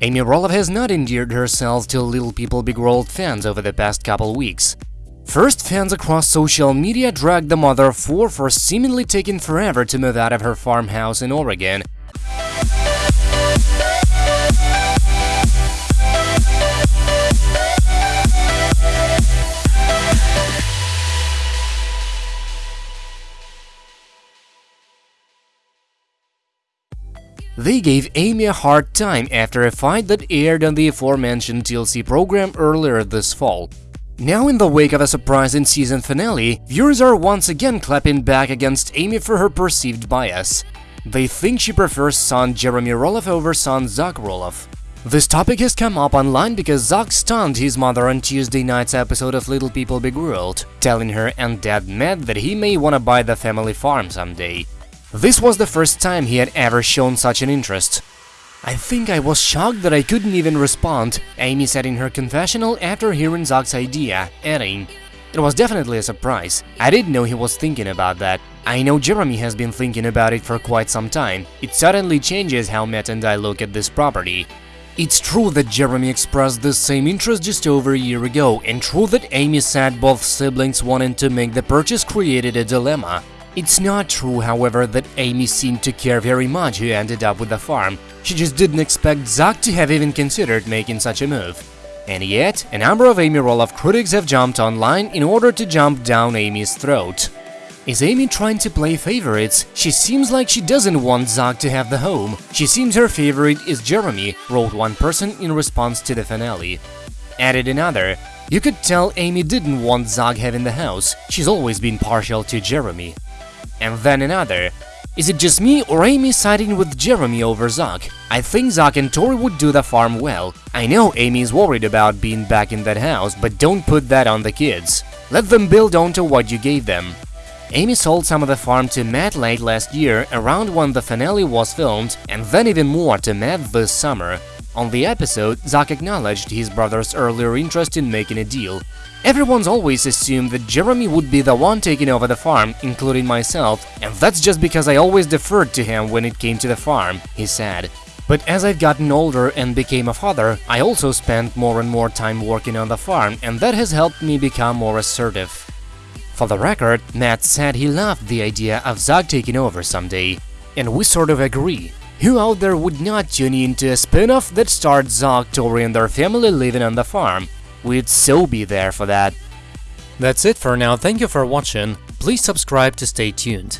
Amy Roloff has not endeared herself to Little People Big World fans over the past couple weeks. First, fans across social media dragged the mother of four for seemingly taking forever to move out of her farmhouse in Oregon. They gave Amy a hard time after a fight that aired on the aforementioned TLC program earlier this fall. Now in the wake of a surprising season finale, viewers are once again clapping back against Amy for her perceived bias. They think she prefers son Jeremy Roloff over son Zach Roloff. This topic has come up online because Zach stunned his mother on Tuesday night's episode of Little People Big World, telling her and dad Matt that he may wanna buy the family farm someday. This was the first time he had ever shown such an interest. I think I was shocked that I couldn't even respond, Amy said in her confessional after hearing Zach's idea, adding, It was definitely a surprise. I didn't know he was thinking about that. I know Jeremy has been thinking about it for quite some time. It suddenly changes how Matt and I look at this property. It's true that Jeremy expressed the same interest just over a year ago, and true that Amy said both siblings wanting to make the purchase created a dilemma. It's not true, however, that Amy seemed to care very much who ended up with the farm. She just didn't expect Zach to have even considered making such a move. And yet, a number of Amy Roloff critics have jumped online in order to jump down Amy's throat. Is Amy trying to play favorites? She seems like she doesn't want Zach to have the home. She seems her favorite is Jeremy, wrote one person in response to the finale. Added another, you could tell Amy didn't want Zach having the house, she's always been partial to Jeremy and then another. Is it just me or Amy siding with Jeremy over Zach? I think Zach and Tori would do the farm well. I know Amy is worried about being back in that house, but don't put that on the kids. Let them build onto what you gave them. Amy sold some of the farm to Matt late last year, around when the finale was filmed, and then even more to Matt this summer. On the episode, Zach acknowledged his brother's earlier interest in making a deal. Everyone's always assumed that Jeremy would be the one taking over the farm, including myself, and that's just because I always deferred to him when it came to the farm, he said. But as I've gotten older and became a father, I also spent more and more time working on the farm, and that has helped me become more assertive. For the record, Matt said he loved the idea of Zach taking over someday, and we sort of agree. Who out there would not tune in to a spin-off that starred Zach, Tori and their family living on the farm? We'd so be there for that. That's it for now, thank you for watching, please subscribe to stay tuned.